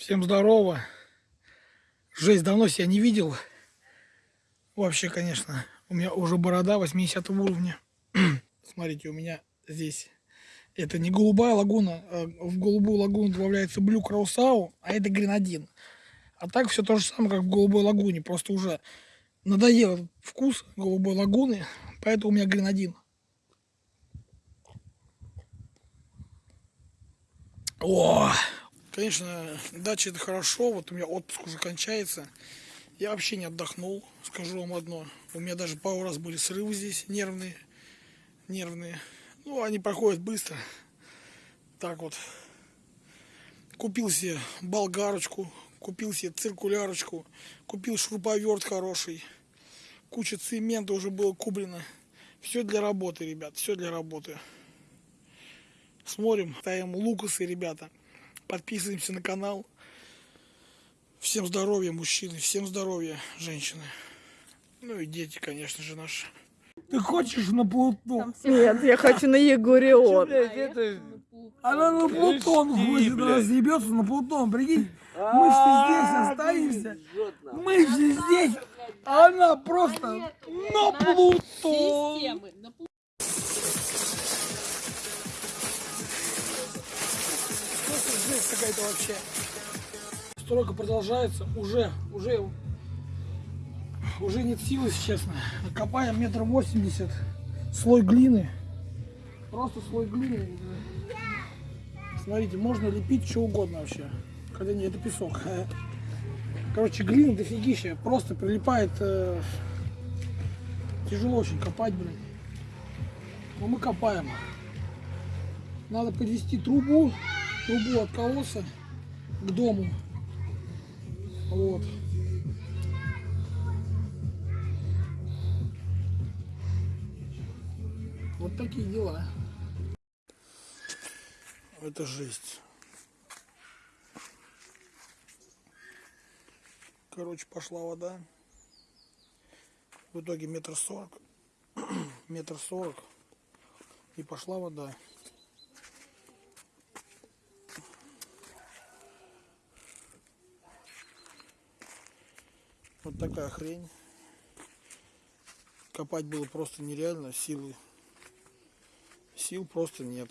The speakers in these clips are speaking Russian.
Всем здорово. Жесть, давно себя не видел. Вообще, конечно, у меня уже борода 80 уровня. Смотрите, у меня здесь это не голубая лагуна, а в голубую лагуну добавляется блю краусау, а это гренадин. А так все то же самое, как в голубой лагуне, просто уже надоел вкус голубой лагуны, поэтому у меня гренадин. О, конечно, дача это хорошо, вот у меня отпуск уже кончается. Я вообще не отдохнул, скажу вам одно. У меня даже пару раз были срывы здесь, нервные, нервные. Ну, они проходят быстро. Так вот. Купил себе болгарочку, купил себе циркулярочку, купил шуруповерт хороший. Куча цемента уже было куплено. Все для работы, ребят, все для работы. Смотрим, ставим лукасы, ребята. Подписываемся на канал. Всем здоровья, мужчины, всем здоровья, женщины. Ну и дети, конечно же, наши. Ты хочешь на Плутон? Нет, я хочу на Егорион. Она на Плутон хочет, она съебется на Плутон, прикинь. Мы все здесь останемся. Мы все здесь, а она просто на Плутон. Какая-то вообще. Стройка продолжается, уже, уже, уже нет сил, если честно. Копаем метр восемьдесят, слой глины, просто слой глины. Смотрите, можно лепить что угодно вообще, хотя не, это песок. Короче, глина дофигища, просто прилипает, э, тяжело очень копать, блин. Но мы копаем. Надо подвести трубу, трубу от колодца к дому. Вот. Вот такие дела. Это жесть. Короче, пошла вода. В итоге метр сорок. Метр сорок. И пошла вода. Вот такая хрень. Копать было просто нереально, силы. Сил просто нет.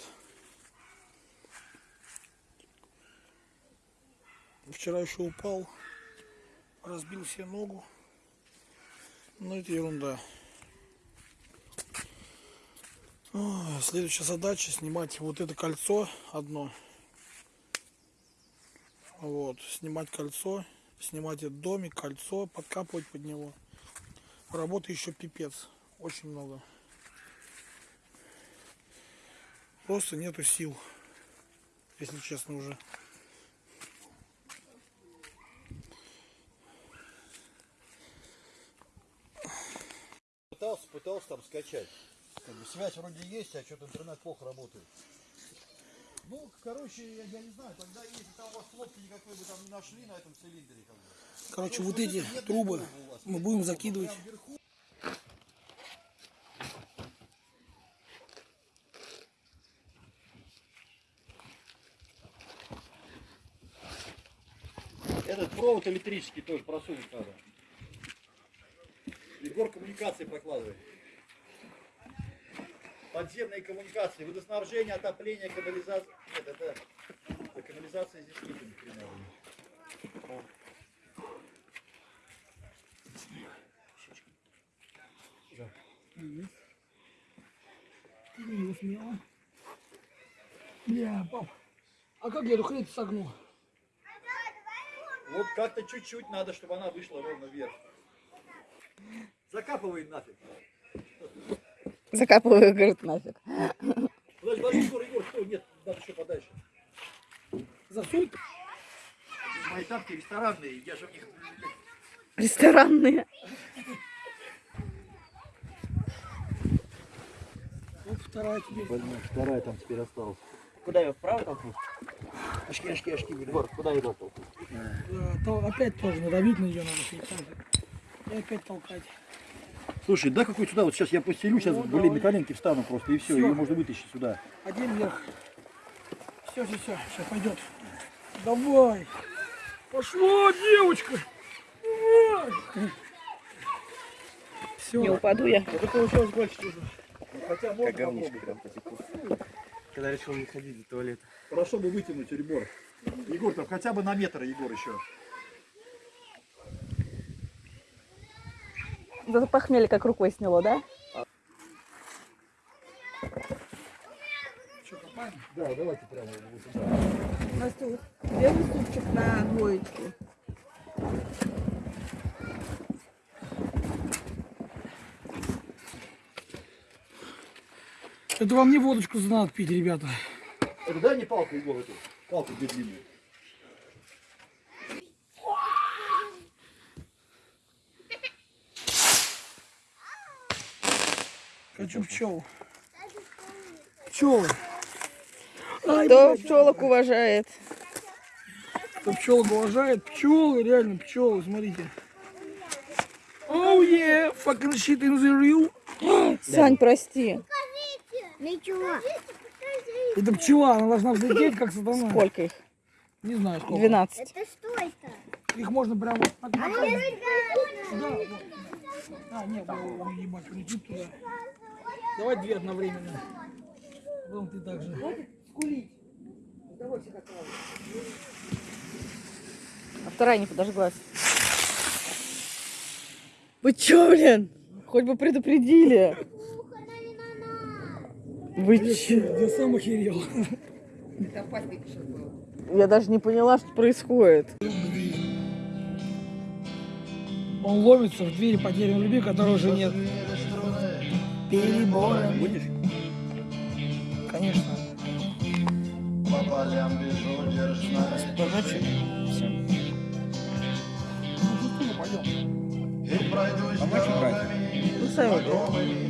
Вчера еще упал, разбил себе ногу. Но это ерунда. Следующая задача снимать вот это кольцо одно. Вот, снимать кольцо, снимать этот домик, кольцо, подкапывать под него. Работы еще пипец, очень много. Просто нету сил, если честно уже. Пытался, пытался там скачать. Как бы связь вроде есть, а что-то интернет плохо работает. Ну, короче, я, я не знаю, тогда если там у вас хлопки никакой бы там не нашли на этом цилиндре, как бы. Короче, вот вот эти трубы мы будем закидывать. Этот провод электрический тоже просунуть надо. Егор коммуникации прокладывает. Подземные коммуникации, водоснабжение, отопление, канализация. Нет, это, это канализация здесь нет ни хрена. Тяни его смело. Бля, пап, а как я эту хрень согну? Вот как-то чуть-чуть надо, чтобы она вышла ровно вверх. Закапывай нафиг. Закапываю, говорит, нафиг. Подожди, подожди, Егор, Егор, стой, нет, надо еще подальше. Засунь. Мои тапки ресторанные, я же в них... Ресторанные. Вот вторая тебе. Вторая там теперь осталась. Куда ее вправо толкнуть? Очки, очки, блин. Егор, куда ее толкнуть? Э, то опять тоже надавить на нее надо. И опять толкать. Слушай, да какой сюда, вот сейчас я постелю, сейчас, Ну, блин, давай. на коленки встану просто, и все, Всё. ее можно вытащить сюда. Один вверх. Все, все, все, сейчас пойдет. Давай. Пошло, девочка. Все. Не упаду я. Это получилось больше. Ну, Хотя можно попробовать. прям потекло. Когда решил не ходить до туалета. Хорошо бы вытянуть, Егор. Егор, там хотя бы на метр, Егор, еще. Зато похмелье как рукой сняло, да? Что, копаем? Да, давайте прямо вот сюда. У нас тут первый супчик на двоечку. Это вам не водочку надо пить, ребята. Это дай мне палку, Егор, эту. Палку где длинную. Хочу пчел. Пчелы. Кто пчелок уважает? Кто пчелок уважает? Пчелы, реально пчелы, смотрите. Oh yeah, fucking shit in the real. Сань, прости. Ничего. Это пчела, она должна взлететь, как сатана. Сколько их? Не знаю сколько. 12. Это что это? Их можно прямо. Сюда, вот. А, нет, ебать, улетит туда. Давай две одновременно. Потом ты так же. А вторая не подожглась. Вы чё, блин? Хоть бы предупредили. Вы чё? Я сам охерел. Я даже не поняла, что происходит. Он ломится в двери по дереву любви, которой уже нет. Перебором. Будешь? Конечно. Поночи? Все. Ну, что, пойдем. Помочь брать? Ну, сами выберите.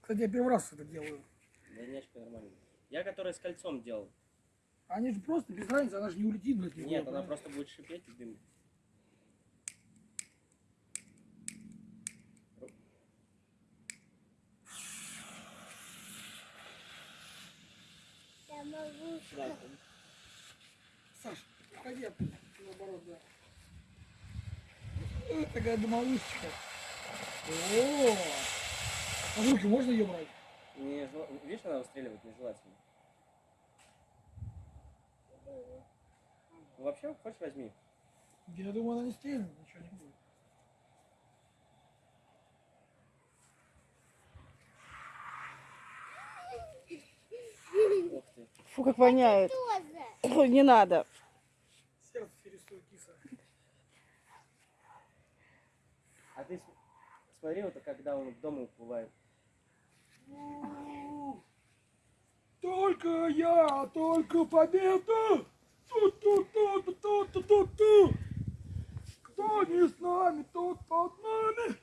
Кстати, я первый раз это делаю. Дальняшка нормально. Я который с кольцом делал. Они же просто без разницы, она же не улетит, блядь. Нет, она просто будет шипеть и дым. Саш, оттуда, наоборот, да. Э, Такая домовушечка. О, а руки можно ее брать? Не Видишь, она выстреливает нежелательно. Вообще, хочешь возьми. Я думаю, она не стрельнет, ничего не будет. Ух ты. Фу, как воняет. Ой, не надо. Сердце перестает киса. А ты смотри, вот когда он в дом уплывает. Только я, только победа! Ту-ту-ту-ту-ту-ту-ту! Кто не с нами, тот под нами!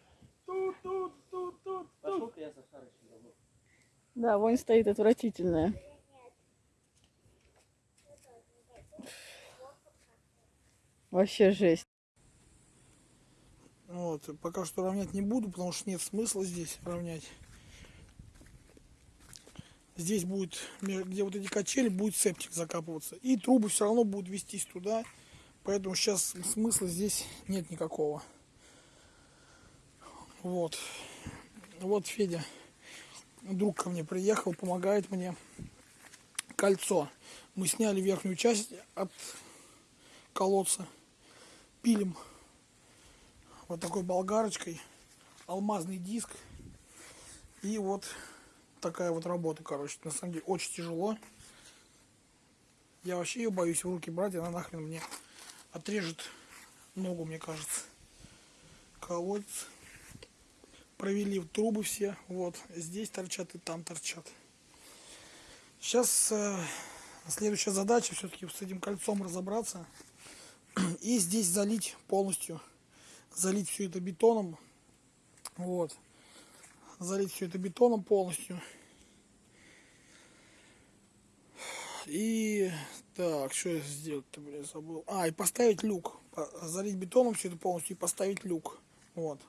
Ту-ту-ту-ту-ту! Пошел-ка я за Харычем домой. Да, вонь стоит отвратительная. Вообще жесть. Вот, пока что равнять не буду, потому что нет смысла здесь равнять. Здесь будет, где вот эти качели, будет септик закапываться. И трубы все равно будут вестись туда. Поэтому сейчас смысла здесь нет никакого. Вот. Вот Федя, друг ко мне приехал, помогает мне. Кольцо. Мы сняли верхнюю часть от колодца. Пилим вот такой болгарочкой, алмазный диск и вот такая вот работа, короче, на самом деле очень тяжело. Я вообще ее боюсь в руки брать, она нахрен мне отрежет ногу, мне кажется. Колодец. Провели в трубы все, вот, здесь торчат и там торчат. Сейчас э, следующая задача все-таки с этим кольцом разобраться и здесь залить полностью залить все это бетоном. Вот. Залить все это бетоном полностью. И так, что я сделать-то, блин, забыл. А, и поставить люк. Залить бетоном все это полностью и поставить люк. Вот.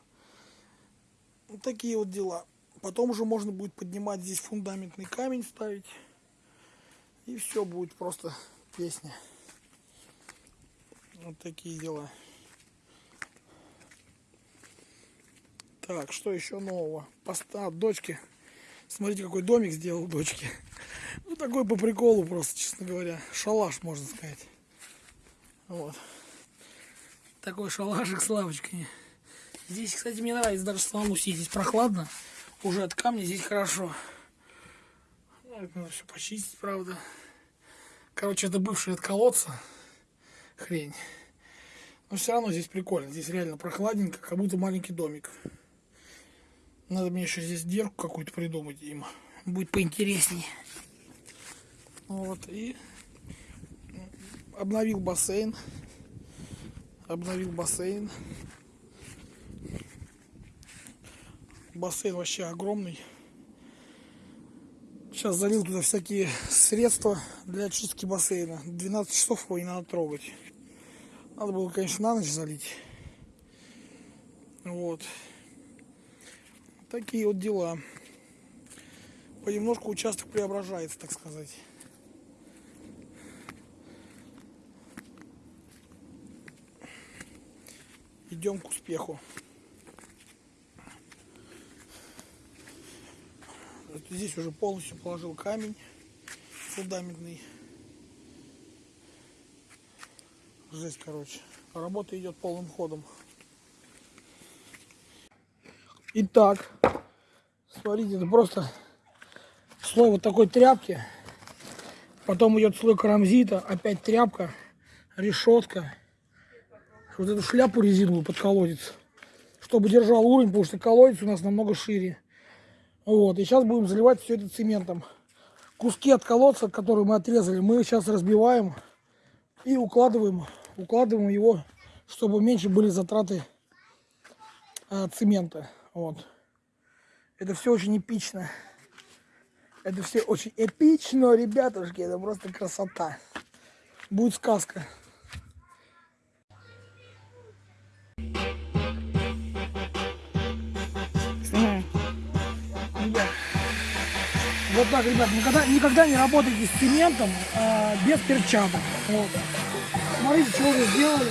Вот такие вот дела. Потом уже можно будет поднимать здесь фундаментный камень ставить. И все будет просто песня. Вот такие дела. Так, что еще нового? Поста дочки. Смотрите, какой домик сделал дочки. Ну, такой по приколу просто, честно говоря. Шалаш, можно сказать. Вот. Такой шалашик с лавочками. Здесь, кстати, мне нравится даже самому сидеть. Здесь прохладно. Уже от камня здесь хорошо. Ну, надо все почистить, правда. Короче, это бывший от колодца. Хрень. Но все равно здесь прикольно. Здесь реально прохладненько, как будто маленький домик. Надо мне еще здесь дерку какую-то придумать им. Будет поинтересней. Вот, и обновил бассейн. Обновил бассейн. Бассейн вообще огромный. Сейчас залил туда всякие средства для очистки бассейна. 12 часов его не надо трогать. Надо было, конечно, на ночь залить. Вот. Такие вот дела. Понемножку участок преображается, так сказать. Идем к успеху. Вот Здесь уже полностью положил камень фундаментный. Жесть, короче. Работа идет полным ходом. Итак, смотрите, это просто слой вот такой тряпки. Потом идет слой карамзита, опять тряпка, решетка. Вот эту шляпу резиновую под колодец, чтобы держал уровень, потому что колодец у нас намного шире. Вот, и сейчас будем заливать все это цементом. Куски от колодца, которые мы отрезали, мы сейчас разбиваем и укладываем, укладываем его, чтобы меньше были затраты а, цемента. Вот. Это все очень эпично. Это все очень эпично, ребятушки. Это просто красота. Будет сказка. Вот так, ребят, никогда, никогда не работайте с цементом а, без перчаток. Вот. Смотрите, что вы сделали.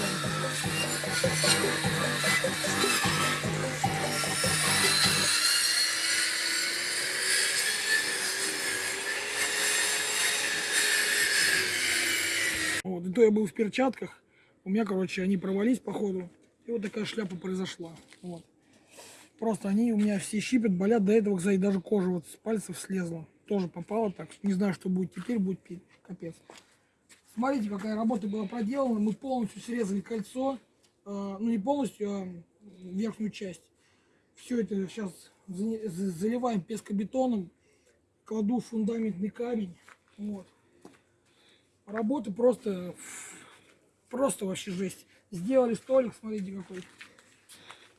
Вот, и то я был в перчатках. У меня, короче, они провались по ходу. И вот такая шляпа произошла. Вот. Просто они у меня все щипят, болят. До этого, кстати, даже кожа вот с пальцев слезла. Тоже попала так. Не знаю, что будет теперь, будет капец. Смотрите, какая работа была проделана. Мы полностью срезали кольцо. Э, ну, не полностью, а верхнюю часть. Все это сейчас за- за- заливаем пескобетоном. Кладу фундаментный камень. Вот. Работа просто, просто вообще жесть. Сделали столик, смотрите какой.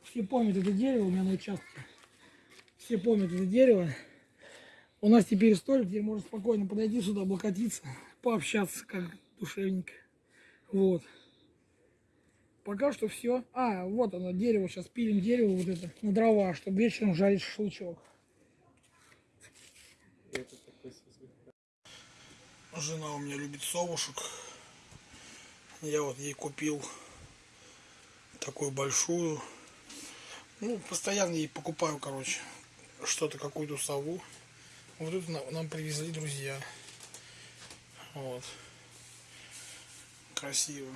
Все помнят это дерево у меня на участке. Все помнят это дерево. У нас теперь столик, где можно спокойно подойти сюда, облокотиться, пообщаться как душевненько. Вот. Пока что все. А, вот оно, дерево. Сейчас пилим дерево вот это на дрова, чтобы вечером жарить шашлычок. Жена у меня любит совушек. Я вот ей купил такую большую. Ну, постоянно ей покупаю, короче, что-то, какую-то сову. Вот тут на- нам привезли друзья. Вот. Красиво.